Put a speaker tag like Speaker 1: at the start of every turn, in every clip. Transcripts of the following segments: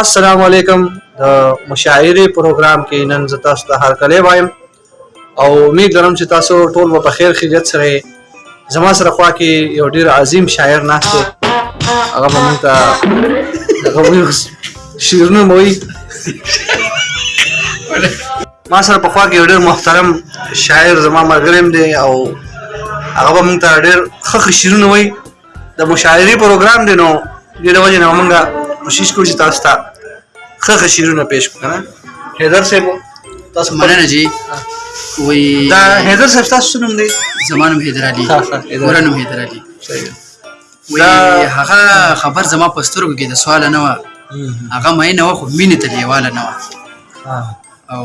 Speaker 1: السلام علیکم د مشاعرې پروګرام کې نن زه تاسو ته هرکلی وایم او امید لرم چې تاسو ټول به په خیر خیریت سره زما سره خوا کې یو ډیر عظیم شاعر ناست دی هغه به موږ ته هغه وایي شعرونه مو وایي ما سره په خوا کې یو ډیر محترم شاعر زما ملګری هم دی او هغه به موږ ته ډیر ښه ښه شعرونه وایي د مشاعري پروګرام دی نو دې د وجه نه موږ کوشش کوو چې تاسو ته ښه ښه شعرونه پېښ کړو کنه حیدر صاحب تاسو
Speaker 2: مننه جی وی
Speaker 1: دا حیدر صاحب تاسو نوم دی
Speaker 2: زمانم حیدر علي ورنم حیدر علي وی هغه خبر زما پسترګو کې د سوال نه و هغه مې نه و خو مینه ته دیواله نه و او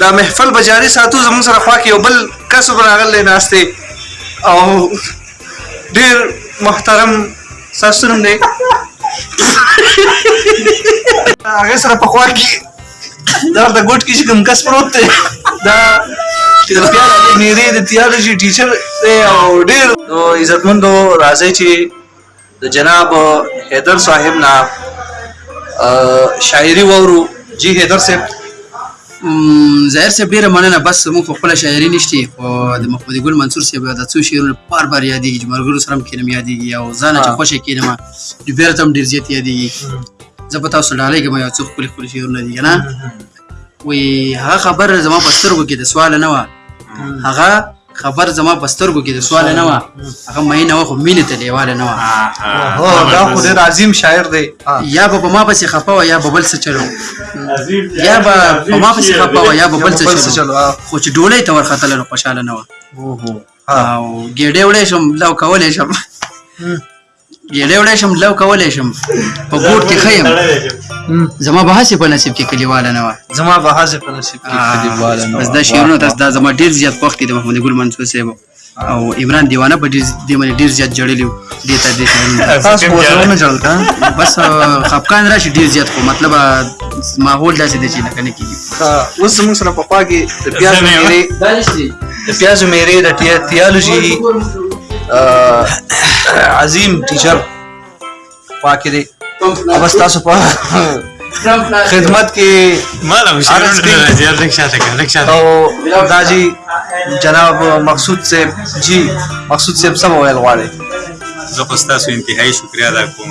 Speaker 2: دا
Speaker 1: محفل به جاري ساتو زموږ سره خوا کې یو بل کس هم راغلی ناست دی او ډېر محترم ستاسو نوم دی هغه سره په خوا کې دا د ګوټ کې چې کوم کس پروت دی دا چې د پیار د میرې د تیالوجي ټیچر دی او ډېر عزتمندو راځئ چې د جناب حیدر صاحب نه شاعري وورو جی حیدر صاحب
Speaker 2: ظاهر صاحب ډیره مننه بس موږ په خپل شاعري نشته او د محمد ګل منصور صاحب د څو شعرونه بار بار یادېږي چې مرګرو سره کینم یادېږي او ځان چې خوشې کینم نو بیا تم ډیر زیات یادېږي زه په تاسو ډالې کې ما یو څو خپل خپل شعرونه دي نه وی هغه خبر زما په سترګو کې د سوال نه و هغه خبر زما په سترګو کې د سوال نه و هغه مې نه خو مینه ته لیواله نه و
Speaker 1: هو دا خو ډېر عظیم شاعر دی
Speaker 2: یا به په ما پسې خپه و یا به بل څه چلو یا به په ما پسې خپه و یا به بل
Speaker 1: څه چلو
Speaker 2: خو چې ډولۍ ته ورختل نو خوشاله نه و او ګېډې وړې شم لو کولې شم ګېډه وړی شم لو کولی شم په بوټ کې ښه یم زما به هسې په نصیب کې کلیواله نه وه
Speaker 1: زما به هسې په نصیب کې کلیواله نه وه بس
Speaker 2: دا شعرونه تاسو دا زما ډېر زیات خوښ دي د محمد ګل منصور صاحب او عمران دیوانه په ډېر دې باندې ډېر زیات جړلي وو دې ته دې ته
Speaker 1: تاسو خو زه نه جړل کا
Speaker 2: بس خپکان راشي ډېر زیات خو مطلب ماحول داسې دی چې لکه نه کېږي
Speaker 1: اوس زموږ سره په خوا کې د
Speaker 2: پیاز مېرې
Speaker 1: د پیازو میرې د تیالوجي عظیم ټیچر پاکې دی بس تاسو په خدمت کې مالم
Speaker 3: شرم
Speaker 1: نه
Speaker 3: راځي لږ شاته کړه لږ شاته
Speaker 1: او دا جی جناب مقصود صاحب جی مقصود صاحب سم ویل غواړي
Speaker 3: زه خو ستاسو انتهایی شکریا ادا کوم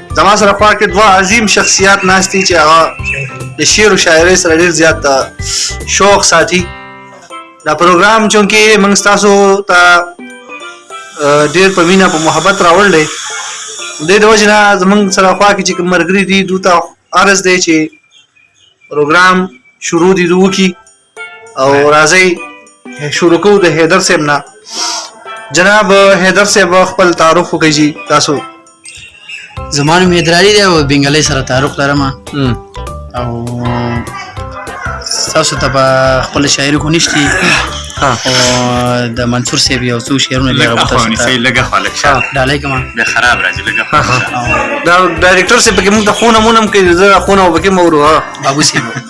Speaker 1: زما سره خوا کې دوه عظیم شخصیات ناست دي چې هغه د شعر او شاعرۍ سره ډېر زیات شوق ساتي دا پروګرام چونکې موږ ستاسو ته ډېر په مینه په محبت راوړل دی د دې وجه نه زمونږ سره خوا کې چې کوم مرګري دي دوی ته عرض دی چې پروګرام شروع دي دوی کی او راځي شروع کوو د حیدر صاحب نه جناب حیدر صاحب خپل تعارف وکړي تاسو
Speaker 2: زمانو مې دراري دی او بنگالي سره تعارف لرم او تاسو ته په خپل شاعر کو
Speaker 1: نشتی
Speaker 2: او د منصور صاحب یو څو شعرونه
Speaker 3: لږه
Speaker 2: وته
Speaker 3: خو
Speaker 2: نه
Speaker 3: لږه خلک شه
Speaker 2: ډالای کما
Speaker 3: به خراب راځي لږه
Speaker 1: دا ډایریکټر صاحب کې موږ د خونه مونم کې زه خونه وبکه مورو
Speaker 2: بابو صاحب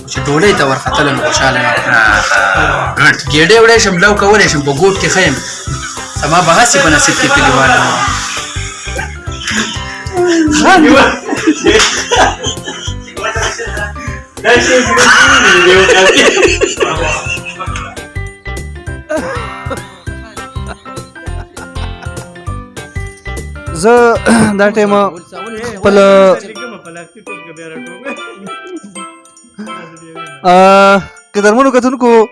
Speaker 2: چې ډولۍ ته ورختله نو خوشاله نه وه ګېډۍ وړی شم لو کولی شم په ګوټ کې ښه یم زما به هسې په نصیب کې
Speaker 3: کلیوال
Speaker 1: زه دا ټیمه خپل که درمونو کتونکو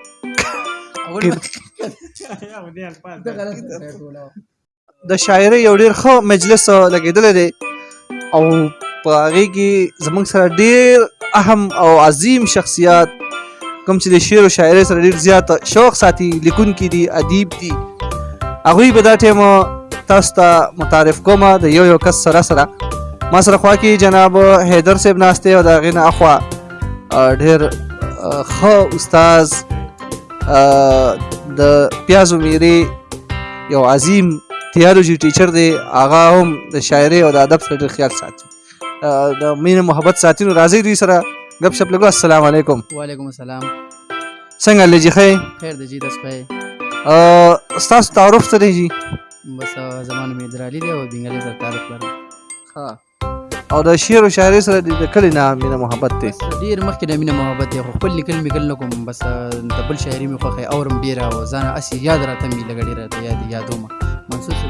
Speaker 1: د شاعرۍ یو ډیر ښه مجلس لګیدل دی او په هغه کې زمونږ سره ډیر اهم او عظیم شخصیت کوم چې د شعر او شاعرۍ سره ډیر زیات شوق ساتي لیکونکي دي ادیب دي هغوی به دا ټیم تاسو ته متعارف کوم د یو یو کس سره سره ما سره خوا کې جناب حیدر صاحب ناشته او دا غینه اخوا ډیر خو استاد د پیازو میری یو عظیم تیالوجي ټیچر دی هغه هم د شاعرۍ او د ادب سره ډېر خیال ساتي د مینه محبت ساتینو راځي دوی سره غب شپ لګو السلام علیکم
Speaker 2: وعلیکم السلام
Speaker 1: څنګه لږی خې
Speaker 2: خیر دی جی داس خې
Speaker 1: ا تاسو تعارف سره جی
Speaker 2: بس زمانه مې درالي دی او بنگالي سره تعارف لرم ها
Speaker 1: او د شعر او شاعري سره د کلی نه مینه محبت دی
Speaker 2: ډیر مخکې د مینه محبت دی خو خپل لیکل میکل نه کوم بس د بل شاعري مې خوښه اورم ډیر او ځان اسی یاد راته مې لګړي راته یاد یادوم منصور شو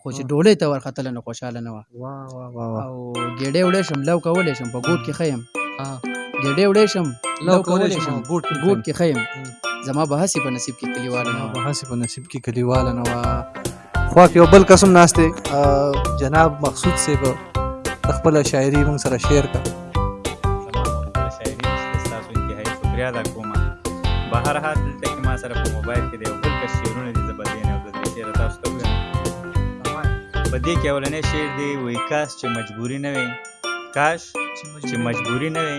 Speaker 2: خو چې ډولۍ ته ورختله نو خوشاله نه وه او ګېډې وړې شم لو کولی شم په ګوټ کې ښه یم ګېډې وړې شم
Speaker 1: لو کولی شم ګوټ کې
Speaker 2: ښه یم زما به هسې په نصیب کې کلیواله نه وه
Speaker 1: هسې په نصیب کې کلیواله نه وه خو یو بل قسم ناشته جناب مقصود صاحب خپل شاعری موږ سره شیر کړه
Speaker 3: بهر حال دلته کې ما سره په موبایل کې دی او بل کس شعرونه دي زه به ځینې او د دې شعر تاسو ته ووایم په دې کې اولنی شعر دی وایي کاش چې مجبوري نه وې کاش چې مجبوري نه وې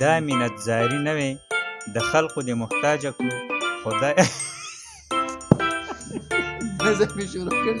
Speaker 3: دا مینت زاري نه وې د خلقو دې محتاجه کړو خدای
Speaker 2: نظر مې شروع کړی